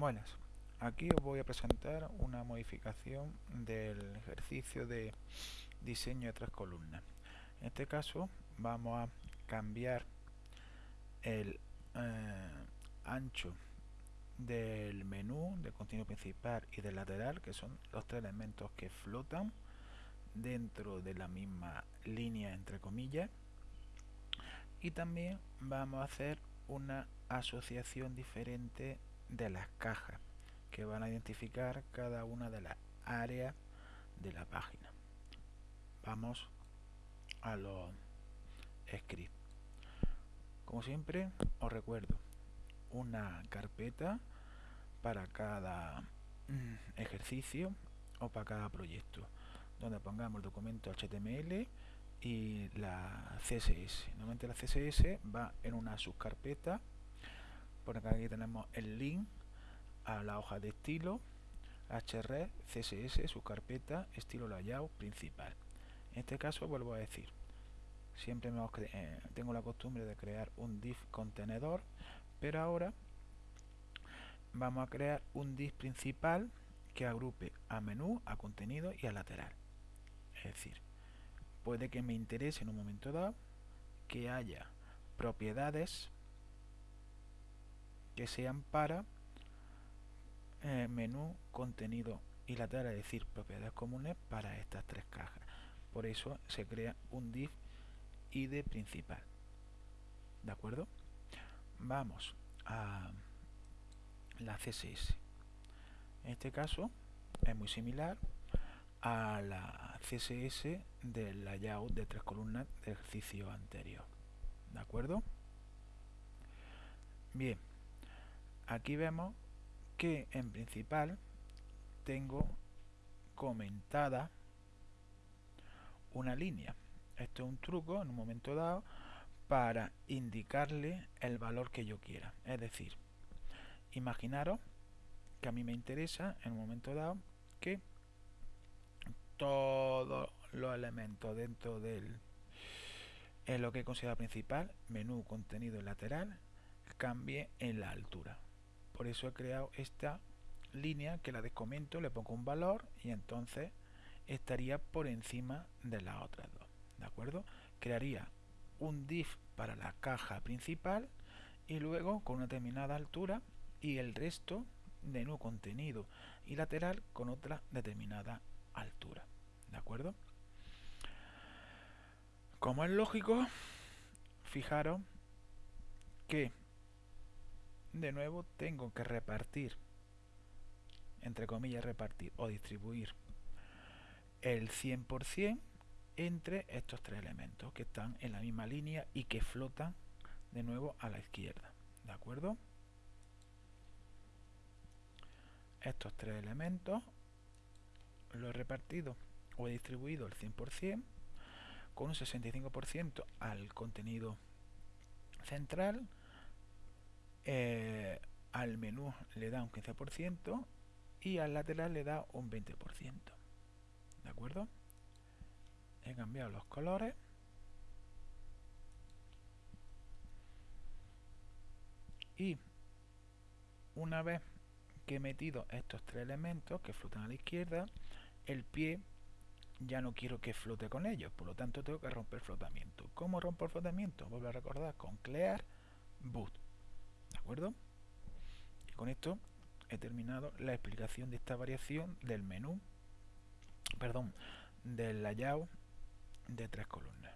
Buenas, aquí os voy a presentar una modificación del ejercicio de diseño de tres columnas. En este caso vamos a cambiar el eh, ancho del menú, del contenido principal y del lateral, que son los tres elementos que flotan dentro de la misma línea entre comillas. Y también vamos a hacer una asociación diferente de las cajas que van a identificar cada una de las áreas de la página. Vamos a los scripts. Como siempre, os recuerdo una carpeta para cada mm, ejercicio o para cada proyecto, donde pongamos el documento HTML y la CSS. Normalmente la CSS va en una subcarpeta por aquí tenemos el link a la hoja de estilo href css su carpeta estilo layout principal. En este caso vuelvo a decir siempre eh, tengo la costumbre de crear un div contenedor pero ahora vamos a crear un div principal que agrupe a menú, a contenido y a lateral. Es decir puede que me interese en un momento dado que haya propiedades que sean para eh, menú, contenido y lateral, es decir, propiedades comunes para estas tres cajas. Por eso se crea un div id principal. ¿De acuerdo? Vamos a la CSS. En este caso es muy similar a la CSS del layout de tres columnas del ejercicio anterior. ¿De acuerdo? Bien, aquí vemos que en principal tengo comentada una línea. Esto es un truco en un momento dado para indicarle el valor que yo quiera. Es decir, imaginaros que a mí me interesa en un momento dado que todos los elementos dentro del en lo que considera principal, menú, contenido lateral, cambie en la altura por eso he creado esta línea que la descomento, le pongo un valor y entonces estaría por encima de las otras dos. ¿De acuerdo? Crearía un div para la caja principal y luego con una determinada altura y el resto de nuevo contenido y lateral con otra determinada altura. ¿De acuerdo? Como es lógico, fijaros que de nuevo tengo que repartir entre comillas repartir o distribuir el 100% entre estos tres elementos que están en la misma línea y que flotan de nuevo a la izquierda ¿de acuerdo? estos tres elementos lo he repartido o he distribuido el 100% con un 65% al contenido central eh, al menú le da un 15% y al lateral le da un 20%. ¿De acuerdo? He cambiado los colores. Y una vez que he metido estos tres elementos que flotan a la izquierda, el pie ya no quiero que flote con ellos, por lo tanto tengo que romper flotamiento. ¿Cómo rompo el flotamiento? Vuelvo a recordar con clear boot. ¿De acuerdo? Y con esto he terminado la explicación de esta variación del menú, perdón, del layout de tres columnas.